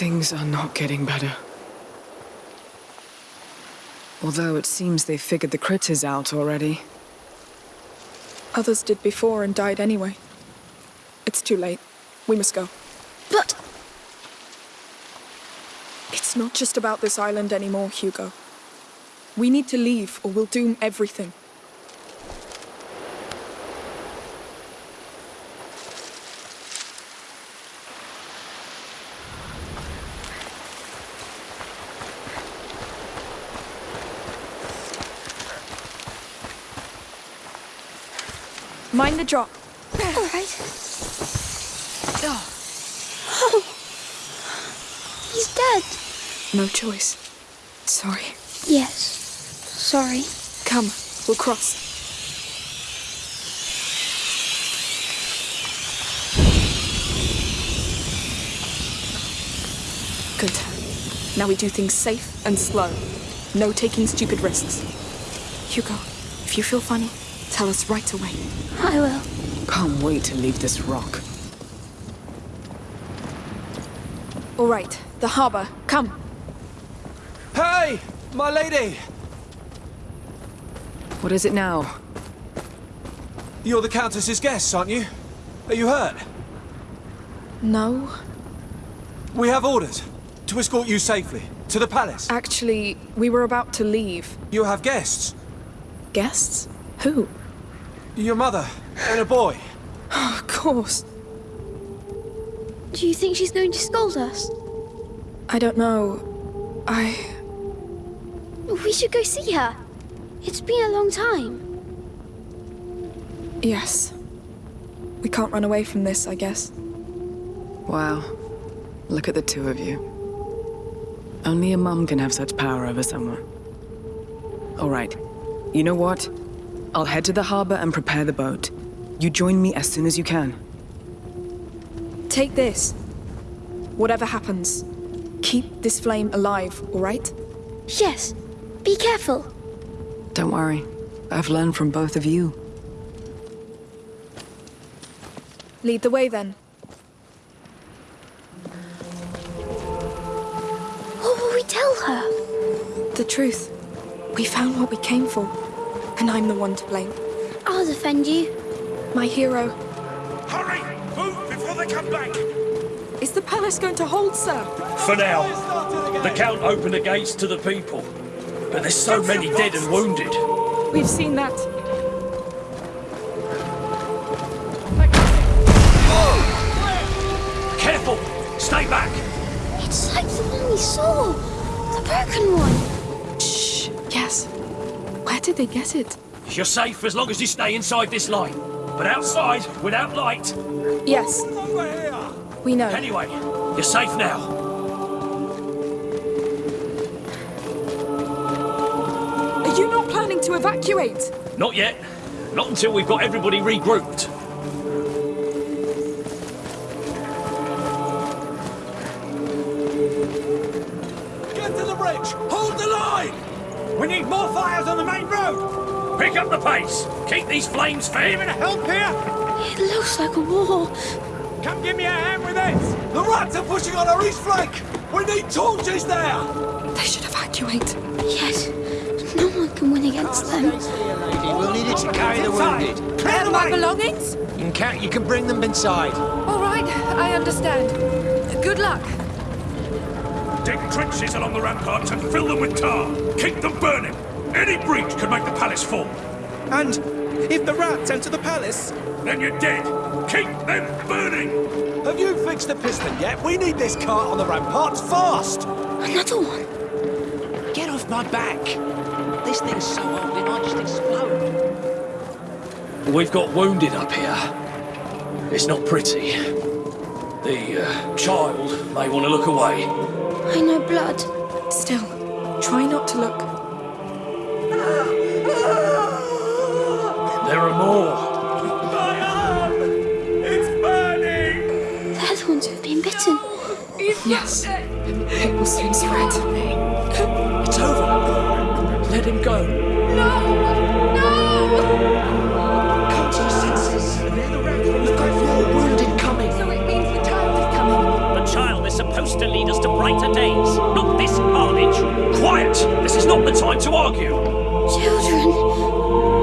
Things are not getting better. Although it seems they've figured the critters out already. Others did before and died anyway. It's too late. We must go. But It's not just about this island anymore, Hugo. We need to leave or we'll doom everything. Mind the drop. all right. Oh, He's dead. no choice. Sorry. Yes. Sorry. Come, we'll cross. Good. Now we do things safe and slow. No taking stupid risks. Hugo, if you feel funny, tell us right away. I will. Can't wait to leave this rock. All right, the harbor. Come. Hey, my lady! What is it now? You're the Countess's guests, aren't you? Are you hurt? No, We have orders to escort you safely to the palace. actually, we were about to leave. You have guests. Guests? Who? Your mother and a boy. Oh, of course. Do you think she's going to scold us? I don't know. I. We should go see her. It's been a long time. Yes. We can't run away from this, I guess. Wow. Look at the two of you. Only a mum can have such power over someone. All right. You know what? I'll head to the harbor and prepare the boat. You join me as soon as you can. Take this. Whatever happens, keep this flame alive, all right? Yes. Be careful. Don't worry. I've learned from both of you. Lead the way then. What will we tell her? The truth. We found what we came for. And I'm the one to blame. I'll defend you. My hero. Hurry! Move before they come back! Is the palace going to hold, sir? For now. The Count opened the gates to the people. But there's so many dead and wounded. We've seen that. Careful! Stay back! It's like the one we saw. The broken one. They get it? You're safe as long as you stay inside this line. But outside, without light. Yes. We know. Anyway, you're safe now. Are you not planning to evacuate? Not yet. Not until we've got everybody regrouped. Pick up the pace! Keep these flames fair! Even help here? It looks like a war. Come give me a hand with this! The rats are pushing on our east flank! We need torches there! They should evacuate. Yes. No one can win against them. We'll need it to carry the wounded. Clear the way! belongings? You can, you can bring them inside. All right, I understand. Good luck. Dig trenches along the ramparts and fill them with tar. Keep them burning. Any breach could make the palace fall. And if the rats enter the palace, Then you're dead. Keep them burning. have you fixed the piston yet? We need this cart on the ramparts fast! Another one. Get off my back. This thing's so old it might just explode. We've got wounded up here. It's not pretty. The uh, child may want to look away. I know blood. Still, try not to look. more. My arm! It's burning! They're the ones who've been bitten. No, yes. People seems right to me. It's over. Let him go. No! No! Come to your senses. Near the wreck. Look out for your wounded coming. So it means the child is coming. The child is supposed to lead us to brighter days. Not this carnage. Quiet! This is not the time to argue. Children.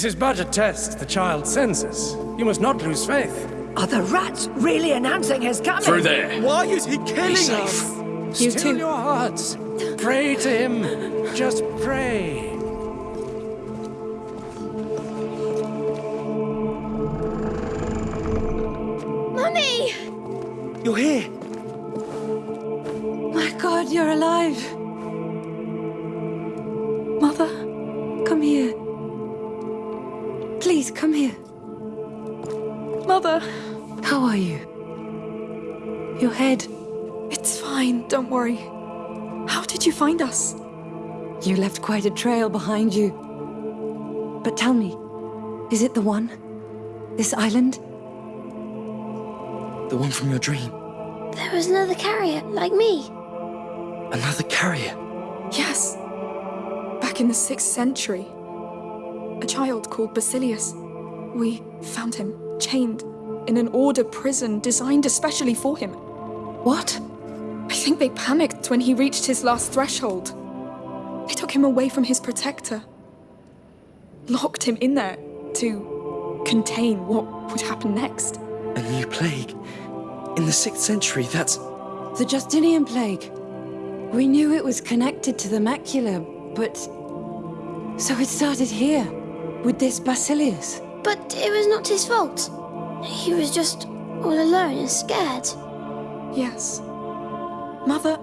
This is but a test, the child's senses. You must not lose faith. Are the rats really announcing his coming? Through there. Why is he killing safe. us? You Still too. your hearts. Pray to him. Just pray. Mummy! You're here. My God, you're alive. Are you? Your head. it's fine, don't worry. How did you find us? You left quite a trail behind you. But tell me, is it the one? This island? The one from your dream. There was another carrier, like me. Another carrier. Yes. Back in the 6th century. A child called Basilius. We found him, chained, in an order prison designed especially for him. What? I think they panicked when he reached his last threshold. They took him away from his protector. Locked him in there to contain what would happen next. A new plague. In the 6th century, that's. The Justinian plague. We knew it was connected to the macula, but. So it started here, with this Basilius. But it was not his fault. He was just all alone and scared. Yes. Mother,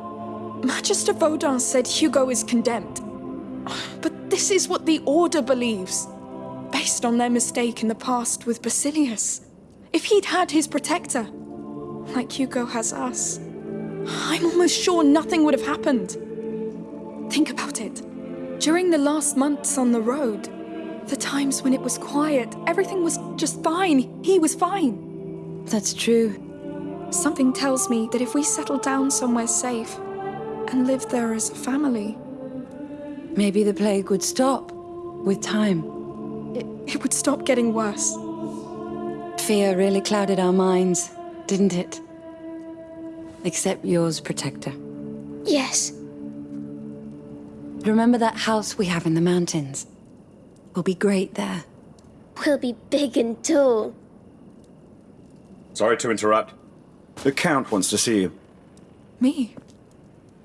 Magister Vaudin said Hugo is condemned. But this is what the Order believes, based on their mistake in the past with Basilius. If he'd had his protector, like Hugo has us, I'm almost sure nothing would have happened. Think about it. During the last months on the road, the times when it was quiet, everything was just fine. He was fine. That's true. Something tells me that if we settle down somewhere safe and live there as a family, Maybe the plague would stop with time. it, it would stop getting worse. Fear really clouded our minds, didn't it? Except yours, Protector. Yes. Remember that house we have in the mountains? We'll be great there. We'll be big and tall. Sorry to interrupt. The Count wants to see you. Me?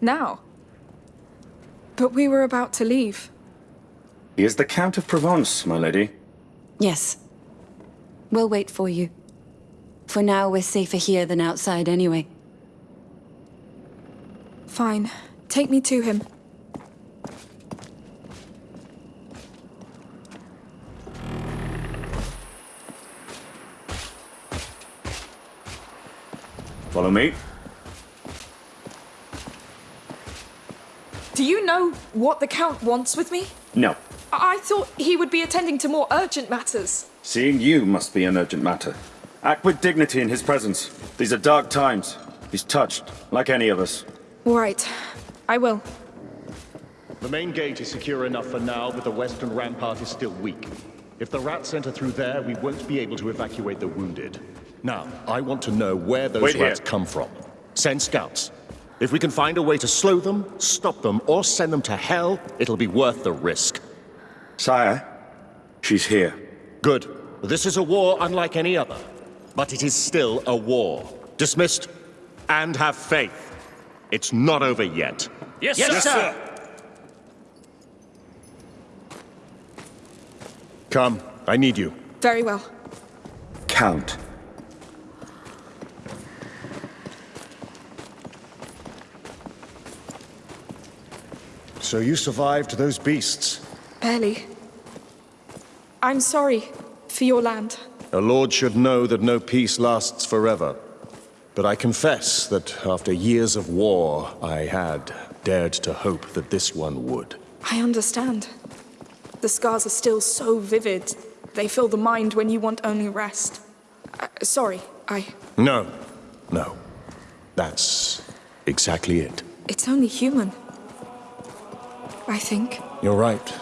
Now? But we were about to leave. He is the Count of Provence, my lady. Yes. We'll wait for you. For now, we're safer here than outside anyway. Fine. Take me to him. Follow me. Do you know what the Count wants with me? No. I, I thought he would be attending to more urgent matters. Seeing you must be an urgent matter. Act with dignity in his presence. These are dark times. He's touched, like any of us. All right. I will. The main gate is secure enough for now, but the western rampart is still weak. If the rats enter through there, we won't be able to evacuate the wounded. Now, I want to know where those Wait here. rats come from. Send scouts. If we can find a way to slow them, stop them, or send them to hell, it'll be worth the risk. Sire, she's here. Good. This is a war unlike any other. But it is still a war. Dismissed? And have faith. It's not over yet. Yes, Yes, sir. sir. Come, I need you. Very well. Count. So you survived those beasts. Barely. I'm sorry for your land. A lord should know that no peace lasts forever. But I confess that after years of war, I had dared to hope that this one would. I understand. The scars are still so vivid. They fill the mind when you want only rest. Uh, sorry, I... No. No. That's exactly it. It's only human. I think. You're right.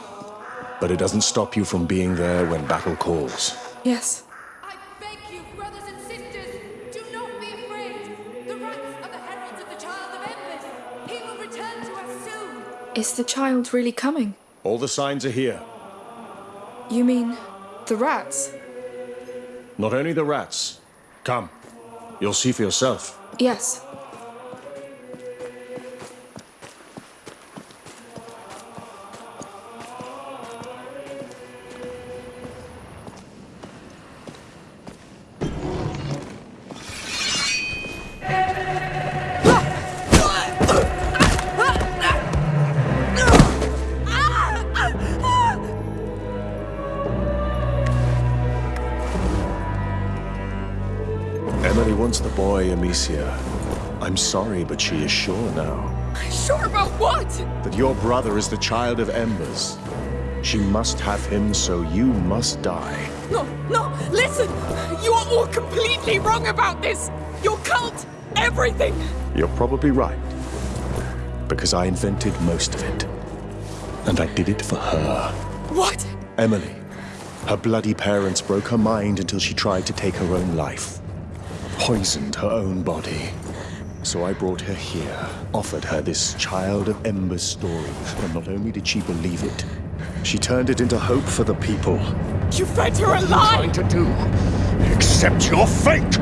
But it doesn't stop you from being there when battle calls. Yes. I beg you, brothers and sisters, do not be afraid. The rats are the heralds of the Child of Embers. He will return to us soon. Is the child really coming? All the signs are here. You mean the rats? Not only the rats. Come. You'll see for yourself. Yes. Boy, Amicia. I'm sorry, but she is sure now Sure about what? that your brother is the child of Embers. She must have him, so you must die. No, no, listen! You are all completely wrong about this! Your cult, everything! You're probably right. Because I invented most of it. And I did it for her. What? Emily. Her bloody parents broke her mind until she tried to take her own life. Poisoned her own body. So I brought her here, offered her this Child of Embers story, and not only did she believe it, she turned it into hope for the people. You fed her a lie! What are you trying to do? Accept your fate!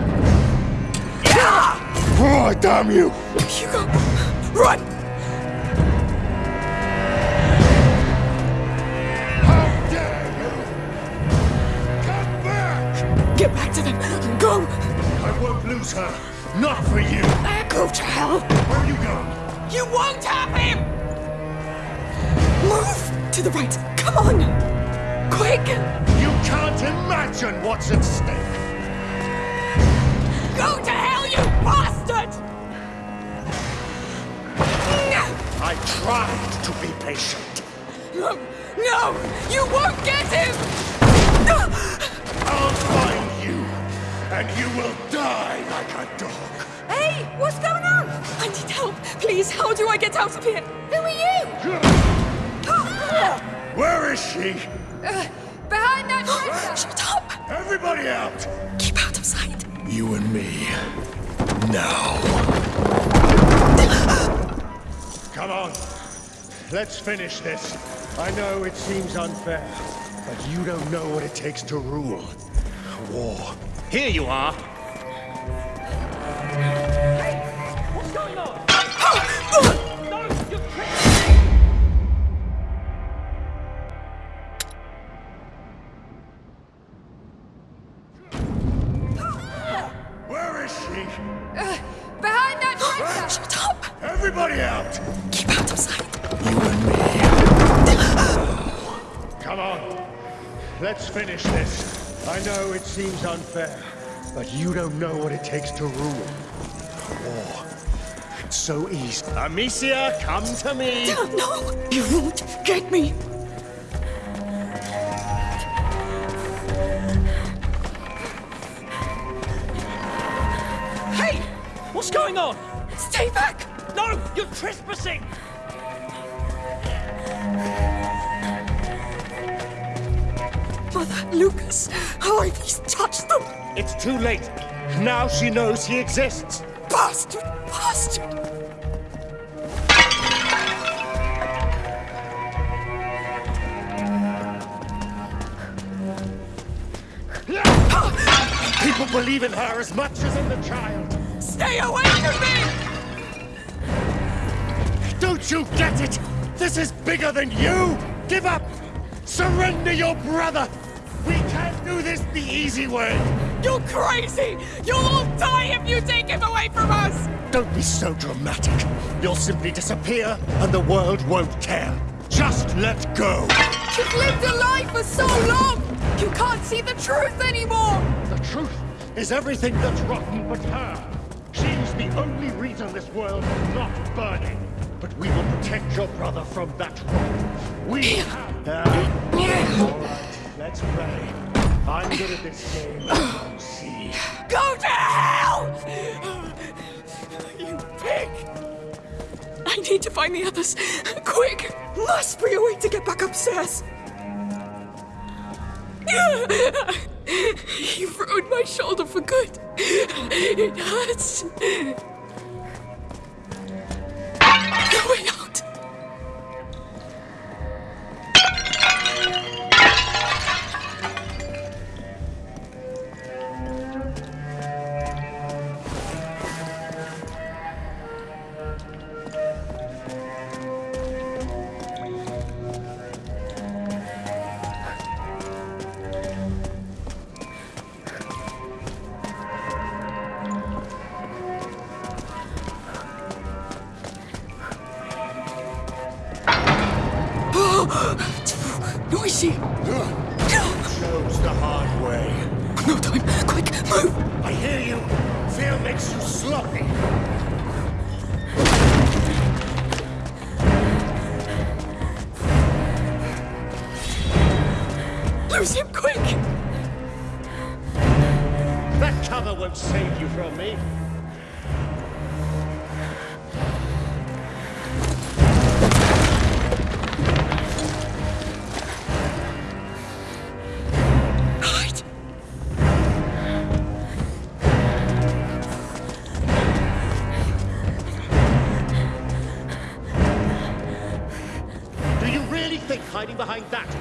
Oh, damn you! Hugo, run! How dare you! Come back! Get back to them! Go! Lose her. Not for you. Go to hell! Where are you going? You won't have him! Move! To the right! Come on! Quick! You can't imagine what's at stake. Go to hell, you bastard! I tried to be patient. No! No! You won't get him! I'll find and you will die like a dog. Hey! What's going on? I need help! Please, how do I get out of here? Who are you? Where is she? Uh, behind that tractor! Shut up! Everybody out! Keep out of sight. You and me. Now. Come on. Let's finish this. I know it seems unfair, but you don't know what it takes to rule. War. Here you are. Seems unfair, but you don't know what it takes to rule. War. It's so easy. Amicia, come to me. No! You won't get me! Hey! What's going on? Stay back! No! You're trespassing! Lucas, how have these touched them? It's too late. Now she knows he exists. Bastard! Bastard! People believe in her as much as in the child. Stay away from me! Don't you get it? This is bigger than you! Give up! Surrender your brother! Do this the easy way! You're crazy! You'll all die if you take him away from us! Don't be so dramatic. You'll simply disappear and the world won't care. Just let go! You've lived a life for so long! You can't see the truth anymore! The truth is everything that's rotten but her. She's the only reason this world is not burning. But we will protect your brother from that wrong. We have... All right, let's pray. I'm good at this game. You'll see. Go to hell! You pig! I need to find the others. Quick! Must be a way to get back upstairs. You've ruined my shoulder for good. It hurts. No Noisy! Chose the hard way. No time. Quick, move! I hear you. Fear makes you sloppy.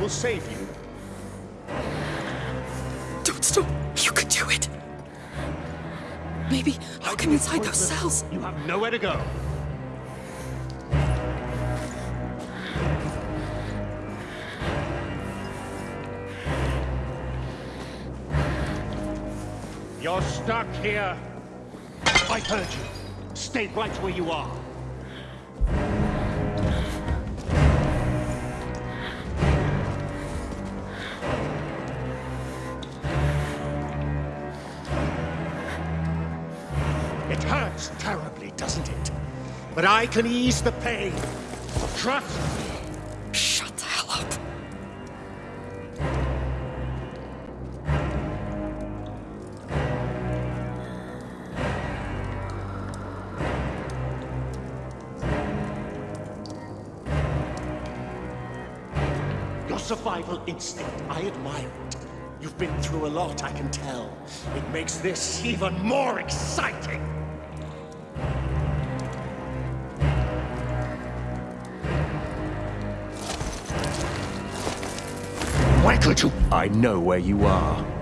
Will save you? Don't stop. You can do it. Maybe lock him inside those cells. You have nowhere to go. You're stuck here. I heard you. Stay right where you are. But I can ease the pain. Trust me. Shut the hell up. Your survival instinct, I admire it. You've been through a lot, I can tell. It makes this even more exciting! I know where you are.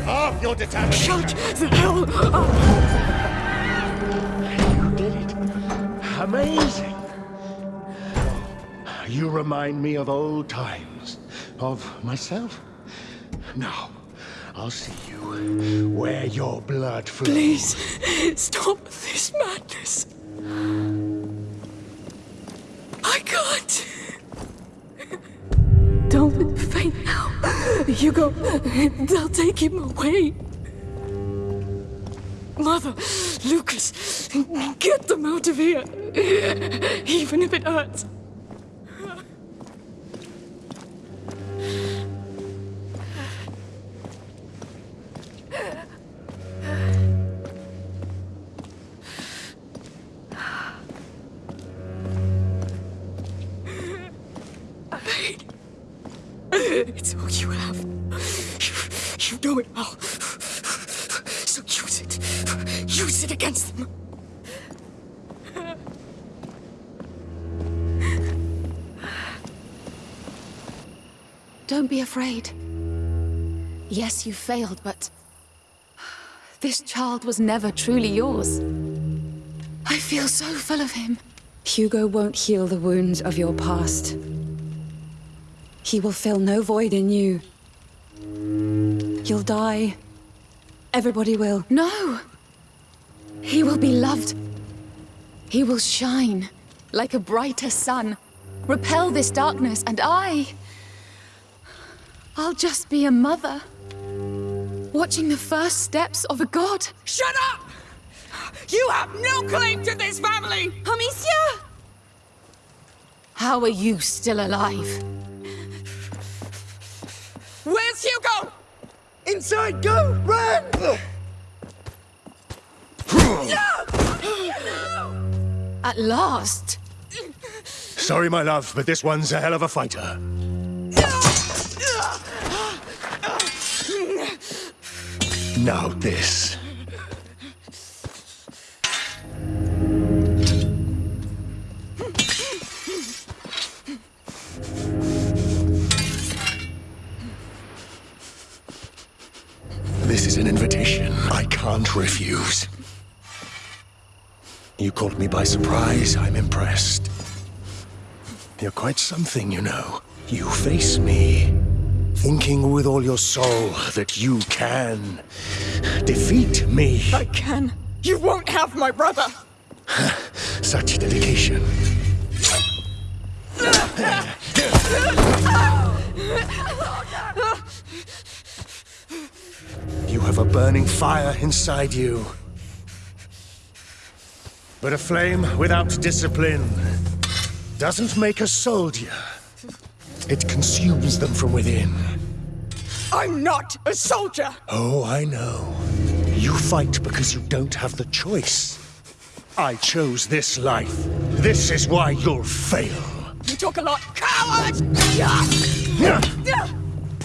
Had half your determination. Shut the hell up! You did it. Amazing. You remind me of old times. Of myself. Now, I'll see you where your blood flows. Please, stop this madness. I can't. Don't faint now. Hugo, they'll take him away. Mother, Lucas, get them out of here. Even if it hurts. Use it against them. Don't be afraid. Yes, you failed, but... This child was never truly yours. I feel so full of him. Hugo won't heal the wounds of your past. He will fill no void in you. You'll die. Everybody will. No! He will be loved. He will shine like a brighter sun, repel this darkness, and I... I'll just be a mother, watching the first steps of a god. Shut up! You have no claim to this family! Amicia! How are you still alive? Where's Hugo? Inside, go! Run! At last! Sorry, my love, but this one's a hell of a fighter. Now this. This is an invitation I can't refuse. You caught me by surprise. I'm impressed. You're quite something, you know. You face me, thinking with all your soul that you can defeat me. I can. You won't have my brother! Such dedication. You have a burning fire inside you. But a flame without discipline doesn't make a soldier. It consumes them from within. I'm not a soldier! Oh, I know. You fight because you don't have the choice. I chose this life. This is why you'll fail. You talk a lot. Coward!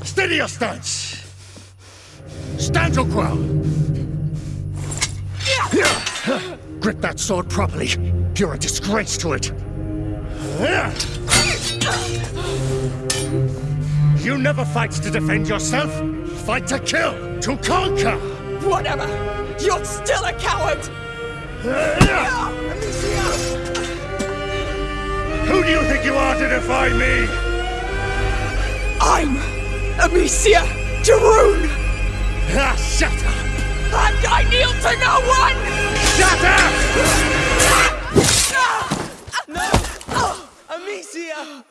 Steady your stance. Stand your ground. Grip that sword properly. You're a disgrace to it. You never fight to defend yourself. Fight to kill, to conquer. Whatever. You're still a coward! Who do you think you are to defy me? I'm Amicia de Rune! Ah, shut up! And I kneel to no one! Shut up! No! Oh, Amicia!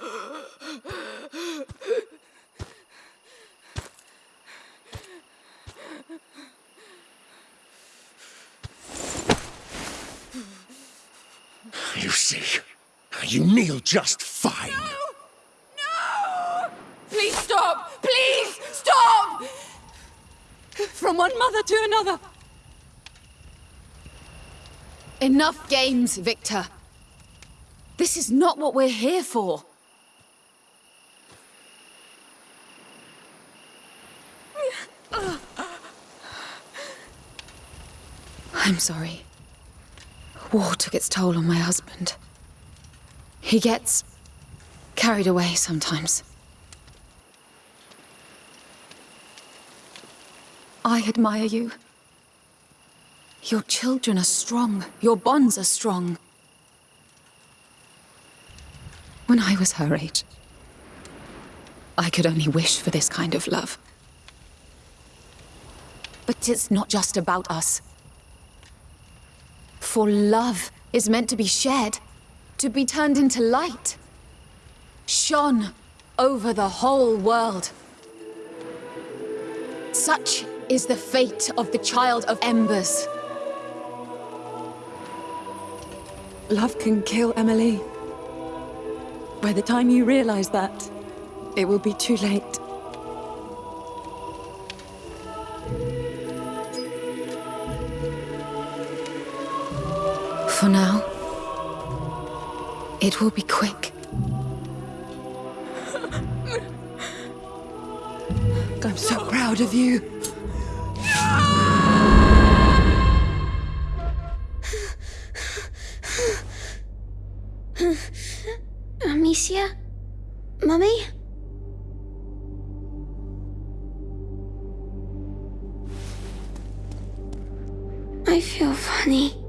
You see, you kneel just fine. No! Please stop! Please stop! From one mother to another. Enough games, Victor. This is not what we're here for. I'm sorry. War took its toll on my husband. He gets carried away sometimes. I admire you. Your children are strong. Your bonds are strong. When I was her age, I could only wish for this kind of love. But it's not just about us. For love is meant to be shared, to be turned into light. Shone over the whole world. Such is the fate of the Child of Embers. Love can kill Emily. By the time you realize that, it will be too late. For now, it will be quick. I'm so proud of you. Mummy? I feel funny.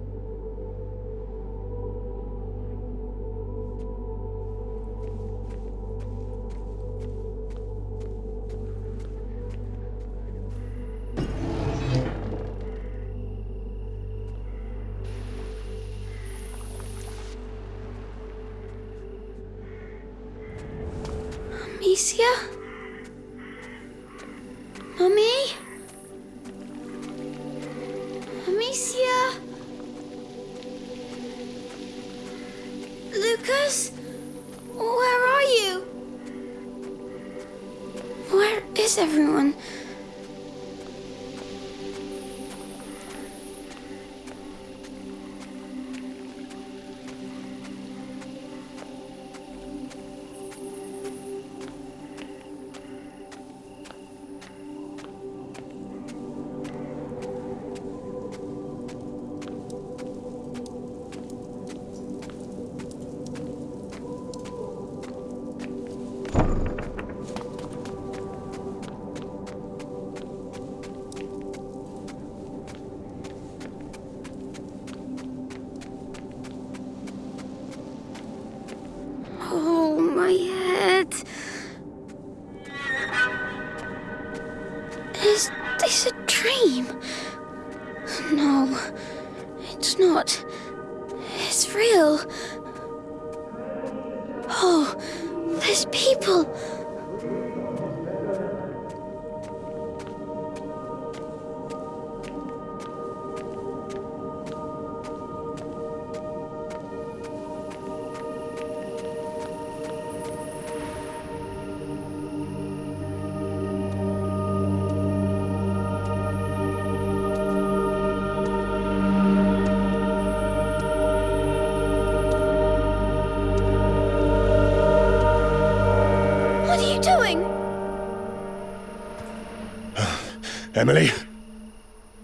Emily?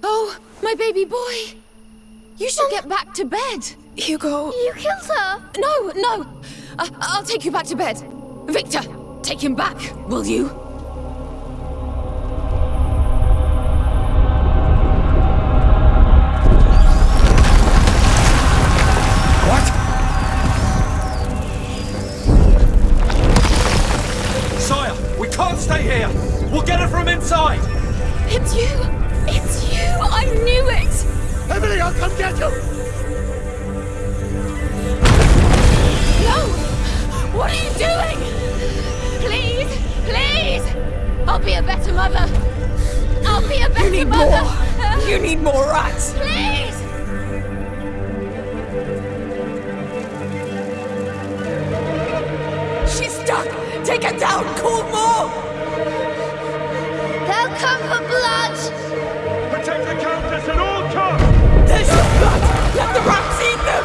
Oh, my baby boy. You should oh. get back to bed. Hugo. You killed her. No, no. I- I'll take you back to bed. Victor, take him back, will you? I'll come get you! No! What are you doing? Please! Please! I'll be a better mother! I'll be a better you need mother! more. You need more rats. Please! She's stuck. Take her down. Call more. They'll come for blood. Protect the Countess at all costs! There's your. Let the rats eat them.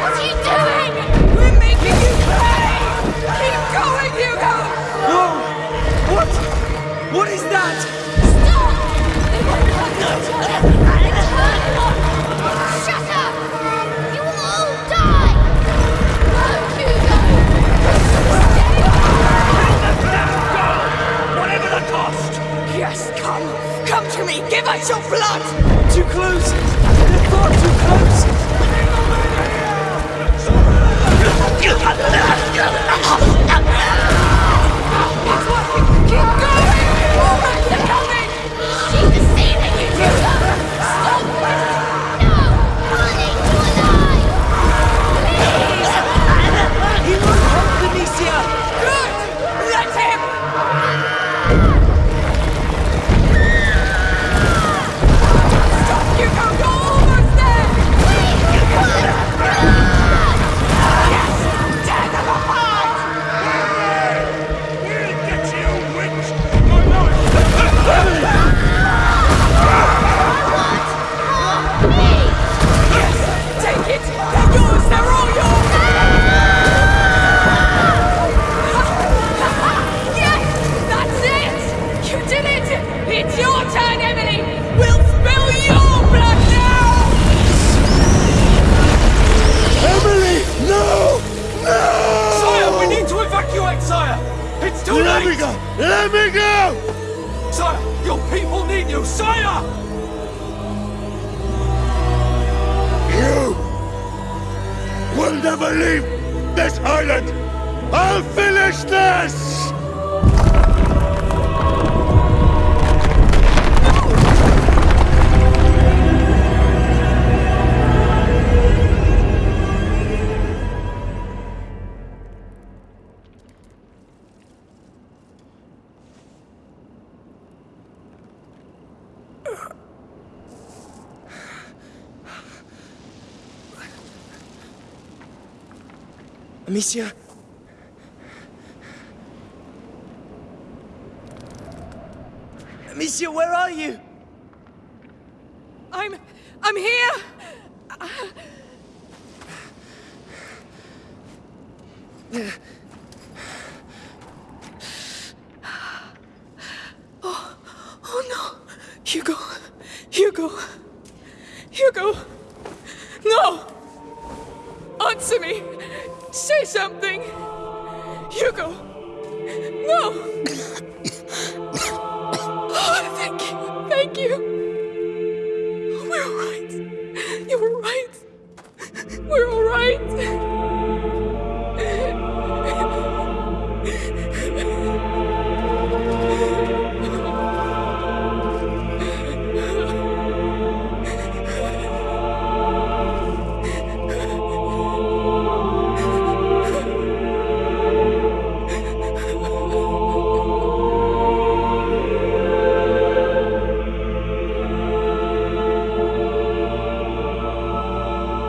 What are you doing? We're making you pay. Keep going, Hugo. Whoa! What? What is that? Stop! They won't hurt each other. Shut up! You will all die! No, Hugo! Whatever the cost! Yes, come. Come to me. Give us your blood. Too close! They're far Let me go! Sire, your people need you, sire! You will never leave this island! I'll finish this! Amicia? Amicia, where are you? I'm. I'm here! Oh,